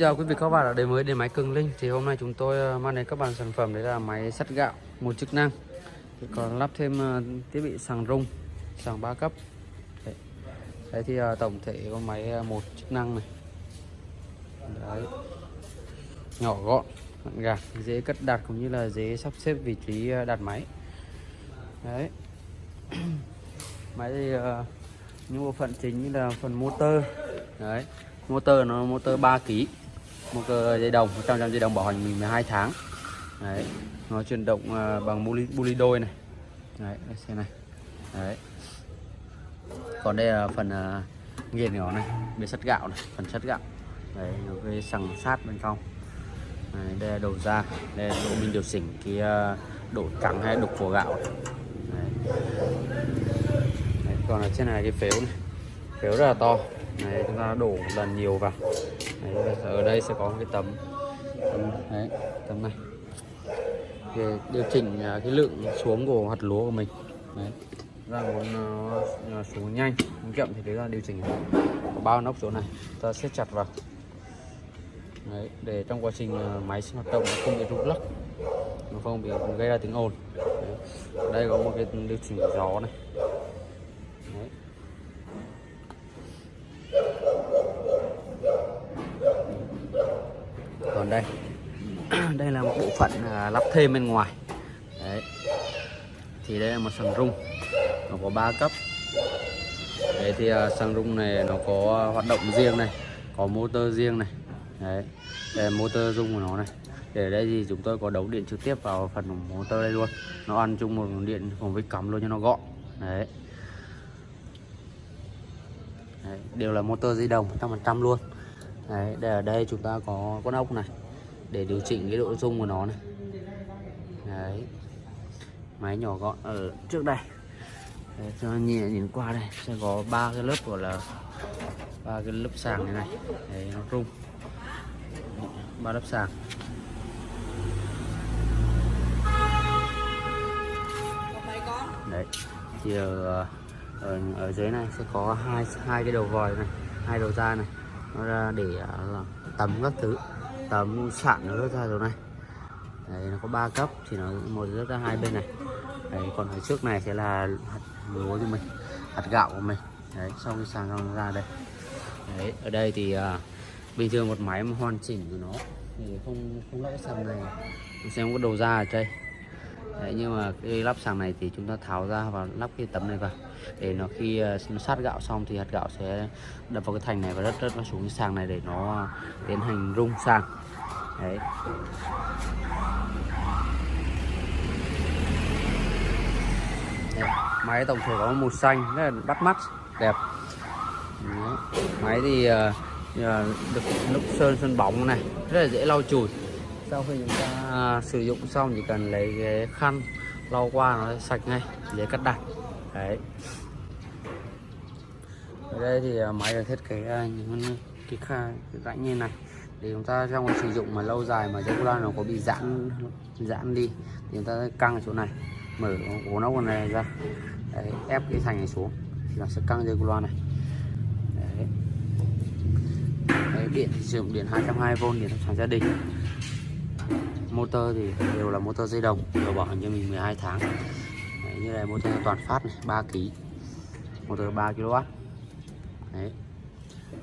Chào quý vị các bạn đã đến với điện máy Cường Linh thì hôm nay chúng tôi ờ, mang đến các bạn sản phẩm đấy là máy sắt gạo một chức năng. Thì còn lắp thêm ờ, thiết bị sàng rung sàng 3 cấp. Đấy, đấy thì ờ, tổng thể con máy một chức năng này. Đấy. Nhỏ gọn gọn gàng dễ cất đặt cũng như là dễ sắp xếp vị trí đặt máy. Đấy. Máy thì những bộ phận chính như là phần motor. Đấy. Motor nó motor 3 kg một ờ, dây đồng 100 dây đồng bảo hành mình 12 tháng. Đấy nó chuyển động ờ, bằng buli buli đôi này. Đấy xe này. Đấy. Còn đây là phần uh, nghiền nhỏ này bên sắt gạo này phần sắt gạo. Đấy nó cái sằng sát bên trong. Đấy, đây là đầu ra đây là chỗ mình điều chỉnh cái độ trắng hay đục của gạo. Đấy. Đấy, còn ở trên này cái phếu này. Phếu rất là to. Này chúng ta đổ một lần nhiều vào đấy, ở đây sẽ có một cái tấm. Tấm đấy tấm này. Để điều chỉnh à, cái lượng xuống của hạt lúa của mình. Đấy. Ra muốn nó xuống nhanh muốn chậm thì chúng ta điều chỉnh. Có bao nóc chỗ này ta siết chặt vào. Đấy, để trong quá trình máy hoạt động nó không bị rung lắc nó không bị gây ra tiếng ồn. Đấy. Ở đây có một cái điều chỉnh gió này đấy đây. Đây là một bộ phận à, lắp thêm bên ngoài. Đấy. Thì đây là một sàn rung nó có 3 cấp. Đấy thì à, sàn rung này nó có hoạt động riêng này có motor riêng này. Đấy. Đây là motor rung của nó này. Để đây thì chúng tôi có đấu điện trực tiếp vào phần motor đây luôn. Nó ăn chung một điện cùng với cắm luôn cho nó gọn. Đấy. Đấy, đều là motor di động 100% luôn. Đấy, để ở đây chúng ta có con ốc này để điều chỉnh cái độ rung của nó này. Đấy. máy nhỏ gọn ở trước đây. Đấy, cho nhẹ nhìn qua đây sẽ có ba cái lớp của là ba cái lớp sàng này này. Đấy, nó rung. Ba lớp sàng. Đấy thì ở, ở ở dưới này sẽ có hai hai cái đầu vòi này hai đầu ra này ra để à, là tấm các thứ tấm sạn nó rớt ra rồi này. Đấy nó có ba cấp thì nó một rớt ra hai bên này. Đấy còn ở trước này sẽ là hạt lúa cho mình hạt gạo của mình. Đấy sau khi sàng xong ra đây. Đấy ở đây thì uh, bình thường một máy mà hoàn chỉnh của nó thì không không lắp sàn này xem có đầu ra ở đây. Đấy, nhưng mà cái lắp sàng này thì chúng ta tháo ra và lắp cái tấm này vào. Để nó khi ờ, nó sát gạo xong thì hạt gạo sẽ đập vào cái thành này và rất rất nó xuống cái sàng này để nó tiến hành rung sàng. Đấy. Đây, máy tổng thể có màu xanh rất là bắt mắt đẹp. Đấy. máy thì uh, được lúc sơn sơn bóng này rất là dễ lau chùi sau khi chúng ta sử dụng xong chỉ cần lấy cái khăn lau qua nó sạch ngay dễ cắt đặt đấy. Ở đây thì à, máy được thiết kế à, những cái kha cái rãnh như này. Để chúng ta trong sử dụng mà lâu dài mà dây cu nó có bị giãn giãn đi thì chúng ta căng ở chỗ này. Mở ổ nóc này ra. Đấy, ép cái thành này xuống thì nó sẽ căng dây cu này. Đấy. Đấy, điện thì sử dụng điện 220V điện sản gia đình motor thì đều là motor dây đồng đều bảo hành cho mình 12 tháng. Đấy, như này motor toàn phát này 3 kg motor 3 kW Đấy.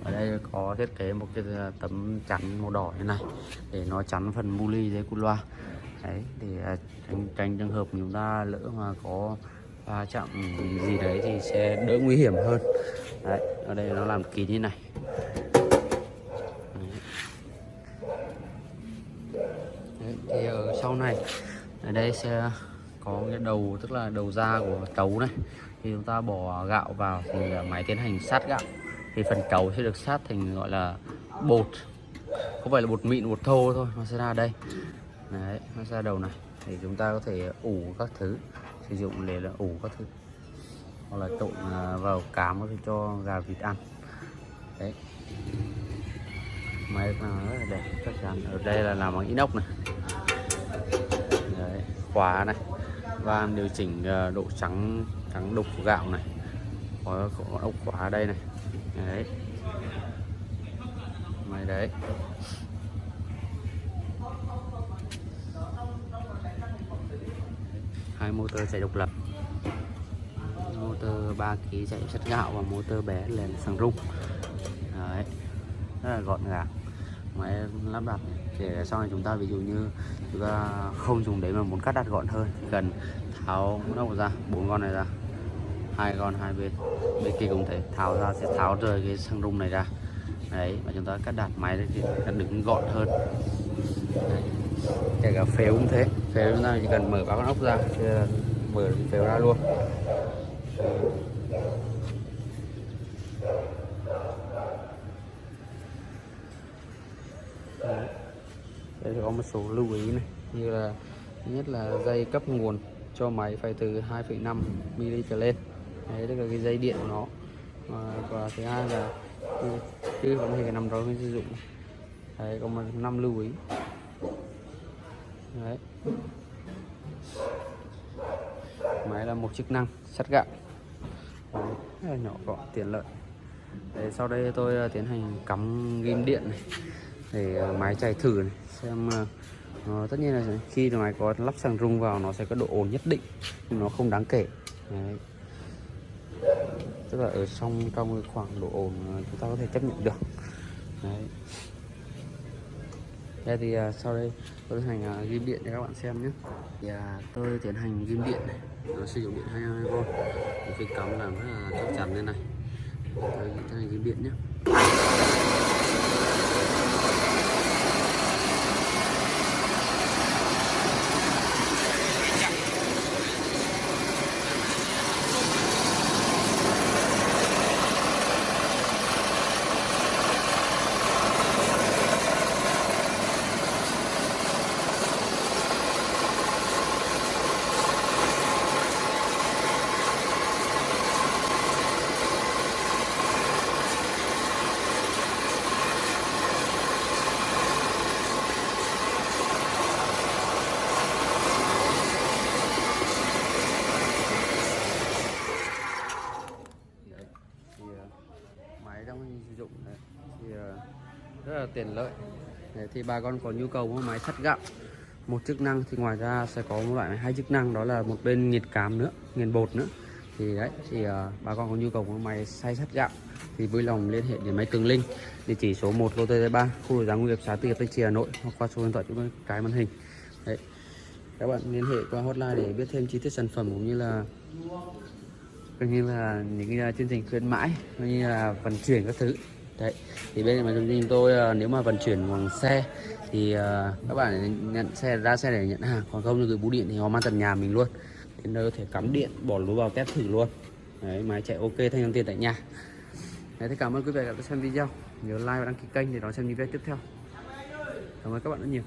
ở đây có thiết kế một cái à, tấm chắn màu đỏ như này để nó chắn phần mu ly dây cu loa. Đấy thì à, tránh, tránh trường hợp chúng ta lỡ mà có va chạm gì đấy thì sẽ đỡ nguy hiểm hơn. Đấy ở đây nó làm kín như này. Thì ở sau này, ở đây sẽ có cái đầu, tức là đầu ra của trấu này. Thì chúng ta bỏ gạo vào thì ờ, máy tiến hành sát gạo. Thì phần trấu sẽ được sát thành, gọi là, bột. Không phải là bột mịn, bột thô thôi, nó sẽ ra đây. Đấy, nó ra đầu này. Thì chúng ta có thể ủ các thứ, sử dụng để là ủ các thứ. Hoặc là trộn ờ, vào cám có thể cho gà vịt ăn. Đấy. Máy rất là đẹp, chắc chắn. Ở đây là làm bằng inox này khóa này. Van điều chỉnh ờ, độ trắng trắng đục của gạo này. Có, ốc khóa đây này. Đấy. mày đấy. Hai motor chạy độc lập. Motor 3 kg chạy chất gạo và motor bé lên xăng rung. Đấy. Rất là gọn gàng máy lắp đặt để sau này chúng ta ví dụ như chúng ta không dùng đấy mà muốn cắt đặt gọn hơn thì cần tháo nóc ra, bốn con này ra, hai con hai bên bên kia cũng thế, tháo ra sẽ tháo rời cái xăng rung này ra. Đấy, và chúng ta cắt đặt máy thì cắt đứng gọn hơn. Đấy. kể cả phếu cũng thế, phếu chúng ta chỉ cần mở ba con ốc ra mở phếu ra luôn Đấy. Đây có một số lưu ý này như là nhất là dây cấp nguồn cho máy phải từ 2,5 mm trở lên đấy tức là cái dây điện của nó. Và, và thứ hai là chứ, không thể nằm đó mới sử dụng. Đấy có một năm lưu ý. Đấy. Máy là một chức năng sắt gạo đấy, nhỏ gọn tiện lợi. Đấy, sau đây tôi à, tiến hành cắm ghim điện này để ờ, máy chạy thử này xem nó tất nhiên là khi máy có lắp xăng rung vào nó sẽ có độ ồn nhất định nhưng nó không đáng kể. Đấy. tức là ở trong trong cái khoảng độ ồn chúng ta có thể chấp nhận được. Đấy. Đây thì uh, sau đây tôi tiến hành uh, ghim điện cho các bạn xem nhé. Thì, uh, tôi tiến hành ghim điện này. Nó sử dụng điện 22V một cái cắm làm rất là chắc chắn lên này. Tôi tiến hành ghim điện nhé đấy thì uh, máy trong khi sử dụng đấy, thì uh, rất là tiện lợi. Đấy, thì bà con có nhu cầu mua máy sắt gạo một chức năng thì ngoài ra sẽ có một loại hai chức năng đó là một bên nhiệt cám nữa nghiền bột nữa. Thì đấy thì uh, bà con có nhu cầu mua máy xay sắt gạo thì vui lòng liên hệ đến máy Cường Linh địa chỉ số 1 lô T 3 khu vực giáng nghiệp xã Tư Hiệp Tây Trì Hà Nội hoặc qua số điện thoại chúng cái màn hình. Đấy. Các bạn liên hệ qua hotline để biết thêm chi tiết sản phẩm cũng như là cũng như là những ờ, chương trình khuyến mãi cũng như là vận chuyển các thứ đấy, thì bên mà chúng tôi ờ, nếu mà vận chuyển bằng xe thì ờ, các bạn nhận xe, ra xe để nhận hàng. Còn không thì gửi bưu điện thì họ mang tận nhà mình luôn. Đến nơi có thể cắm điện, bỏ lúa vào test thử luôn. Đấy máy chạy ok, thanh toán tiền tại nhà. Đấy thì cảm ơn quý vị đã xem video. Nhớ like và đăng ký kênh để đón xem những video tiếp theo. Cảm ơn các bạn rất nhiều.